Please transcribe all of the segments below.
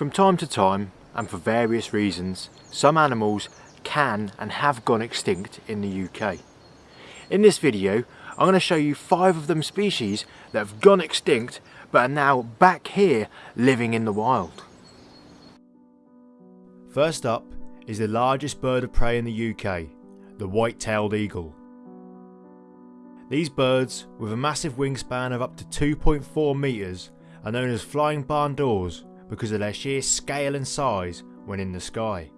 From time to time, and for various reasons, some animals can and have gone extinct in the UK. In this video, I'm going to show you five of them species that have gone extinct but are now back here living in the wild. First up is the largest bird of prey in the UK, the white-tailed eagle. These birds, with a massive wingspan of up to 2.4 metres, are known as flying barn doors because of their sheer scale and size when in the sky.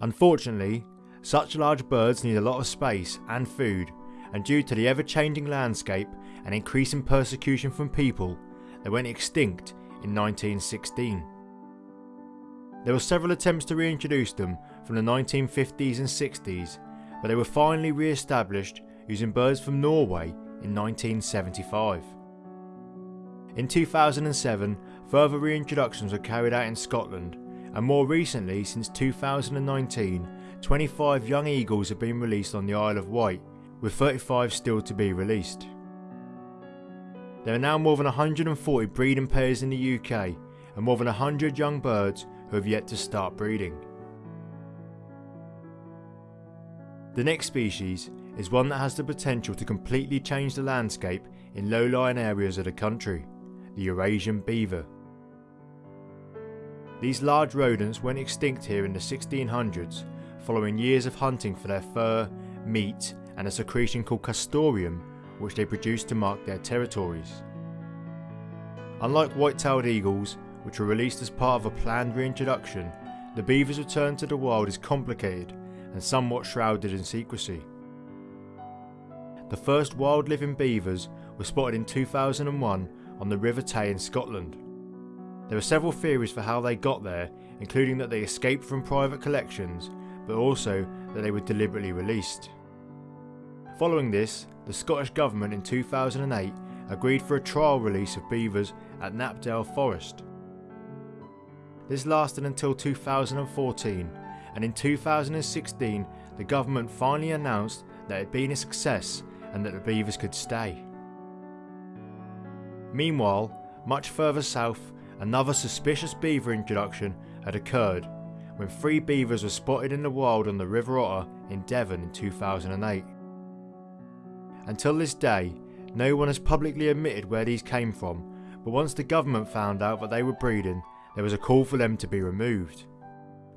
Unfortunately, such large birds need a lot of space and food, and due to the ever changing landscape and increasing persecution from people, they went extinct in 1916. There were several attempts to reintroduce them from the 1950s and 60s, but they were finally re-established using birds from Norway in 1975. In 2007, further reintroductions were carried out in Scotland, and more recently, since 2019, 25 young eagles have been released on the Isle of Wight, with 35 still to be released. There are now more than 140 breeding pairs in the UK, and more than 100 young birds who have yet to start breeding. The next species is one that has the potential to completely change the landscape in low-lying areas of the country the Eurasian beaver. These large rodents went extinct here in the 1600s following years of hunting for their fur, meat and a secretion called castoreum which they produced to mark their territories. Unlike white-tailed eagles, which were released as part of a planned reintroduction, the beaver's return to the wild is complicated and somewhat shrouded in secrecy. The first wild living beavers were spotted in 2001 on the River Tay in Scotland. There are several theories for how they got there, including that they escaped from private collections, but also that they were deliberately released. Following this, the Scottish Government in 2008 agreed for a trial release of beavers at Knapdale Forest. This lasted until 2014 and in 2016 the government finally announced that it had been a success and that the beavers could stay. Meanwhile, much further south, another suspicious beaver introduction had occurred when three beavers were spotted in the wild on the River Otter in Devon in 2008. Until this day, no one has publicly admitted where these came from, but once the government found out that they were breeding, there was a call for them to be removed.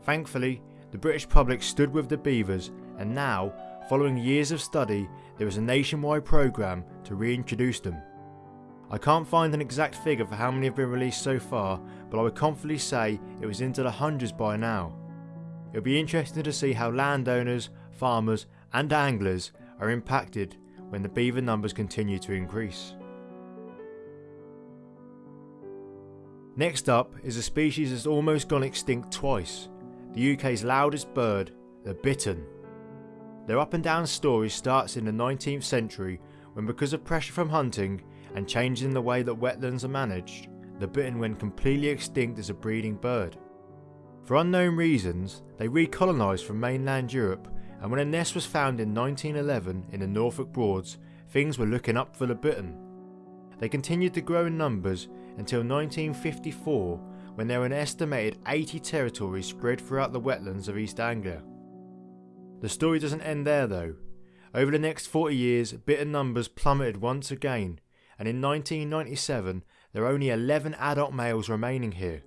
Thankfully, the British public stood with the beavers and now, following years of study, there is a nationwide programme to reintroduce them. I can't find an exact figure for how many have been released so far, but I would confidently say it was into the hundreds by now. It'll be interesting to see how landowners, farmers and anglers are impacted when the beaver numbers continue to increase. Next up is a species that's almost gone extinct twice, the UK's loudest bird, the bittern. Their up and down story starts in the 19th century when because of pressure from hunting and changes in the way that wetlands are managed, the bittern went completely extinct as a breeding bird. For unknown reasons, they recolonised from mainland Europe and when a nest was found in 1911 in the Norfolk Broads, things were looking up for the bittern. They continued to grow in numbers until 1954 when there were an estimated 80 territories spread throughout the wetlands of East Anglia. The story doesn't end there though. Over the next 40 years, bittern numbers plummeted once again and in 1997 there are only 11 adult males remaining here.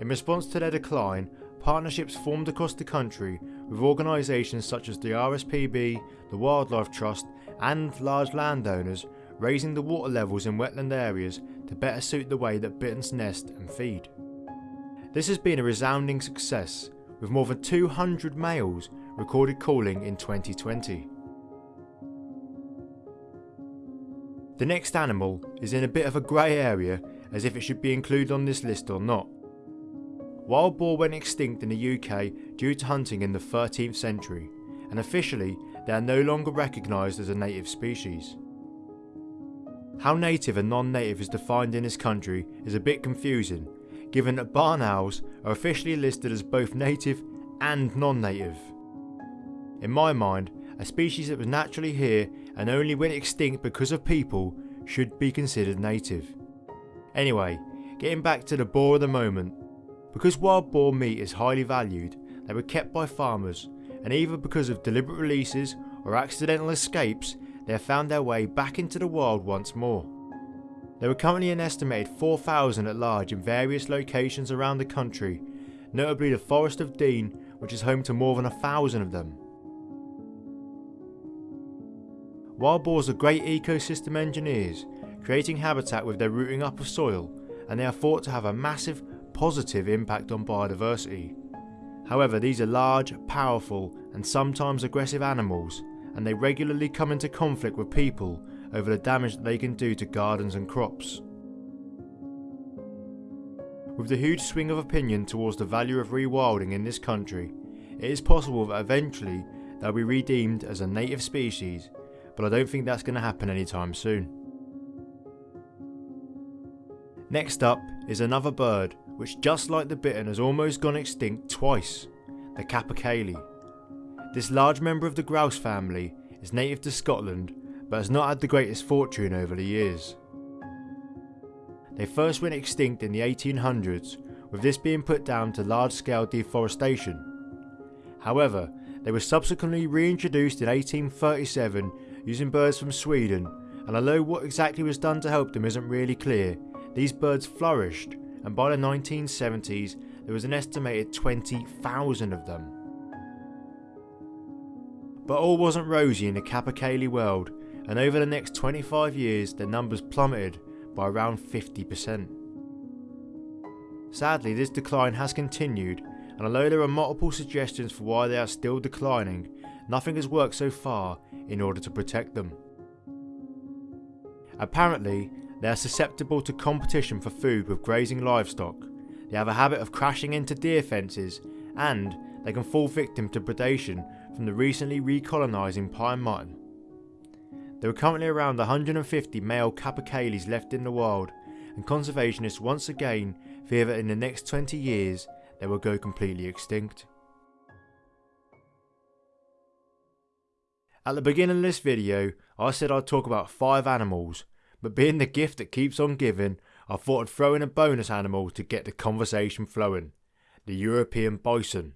In response to their decline, partnerships formed across the country with organisations such as the RSPB, the Wildlife Trust and large landowners raising the water levels in wetland areas to better suit the way that bitterns nest and feed. This has been a resounding success with more than 200 males recorded calling in 2020. The next animal is in a bit of a grey area as if it should be included on this list or not. Wild boar went extinct in the UK due to hunting in the 13th century and officially they are no longer recognised as a native species. How native and non-native is defined in this country is a bit confusing given that barn owls are officially listed as both native and non-native. In my mind, a species that was naturally here and only went extinct because of people should be considered native. Anyway, getting back to the boar of the moment. Because wild boar meat is highly valued, they were kept by farmers, and either because of deliberate releases or accidental escapes, they have found their way back into the wild once more. There are currently an estimated 4,000 at large in various locations around the country, notably the Forest of Dean, which is home to more than a thousand of them. Wild boars are great ecosystem engineers, creating habitat with their rooting up of soil, and they are thought to have a massive positive impact on biodiversity. However, these are large, powerful, and sometimes aggressive animals, and they regularly come into conflict with people over the damage that they can do to gardens and crops. With the huge swing of opinion towards the value of rewilding in this country, it is possible that eventually they'll be redeemed as a native species, but I don't think that's going to happen anytime soon. Next up is another bird which just like the bittern has almost gone extinct twice, the capercaillie. This large member of the grouse family is native to Scotland but has not had the greatest fortune over the years. They first went extinct in the 1800s, with this being put down to large scale deforestation. However, they were subsequently reintroduced in 1837 using birds from Sweden, and although what exactly was done to help them isn't really clear, these birds flourished, and by the 1970s there was an estimated 20,000 of them. But all wasn't rosy in the capercaillie world, and over the next 25 years their numbers plummeted by around 50%. Sadly, this decline has continued, and although there are multiple suggestions for why they are still declining, nothing has worked so far in order to protect them. Apparently, they are susceptible to competition for food with grazing livestock, they have a habit of crashing into deer fences, and they can fall victim to predation from the recently recolonising pine marten. There are currently around 150 male capercaillies left in the wild, and conservationists once again fear that in the next 20 years they will go completely extinct. At the beginning of this video, I said I'd talk about 5 animals, but being the gift that keeps on giving, I thought I'd throw in a bonus animal to get the conversation flowing the European bison.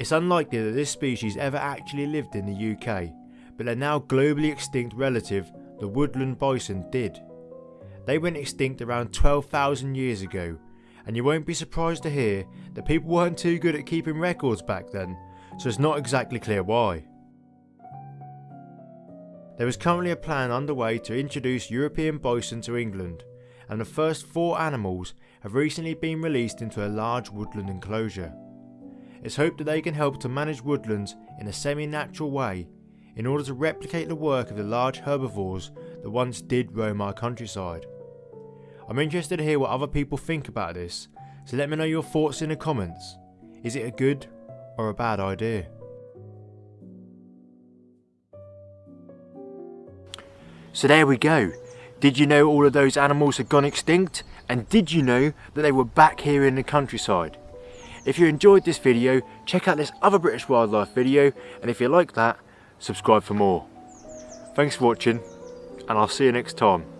It's unlikely that this species ever actually lived in the UK, but their now globally extinct relative, the woodland bison, did. They went extinct around 12,000 years ago, and you won't be surprised to hear that people weren't too good at keeping records back then, so it's not exactly clear why. There is currently a plan underway to introduce European bison to England, and the first four animals have recently been released into a large woodland enclosure. It's hoped that they can help to manage woodlands in a semi-natural way in order to replicate the work of the large herbivores that once did roam our countryside. I'm interested to hear what other people think about this, so let me know your thoughts in the comments. Is it a good or a bad idea? So there we go. Did you know all of those animals had gone extinct? And did you know that they were back here in the countryside? If you enjoyed this video, check out this other British wildlife video, and if you like that, subscribe for more. Thanks for watching, and I'll see you next time.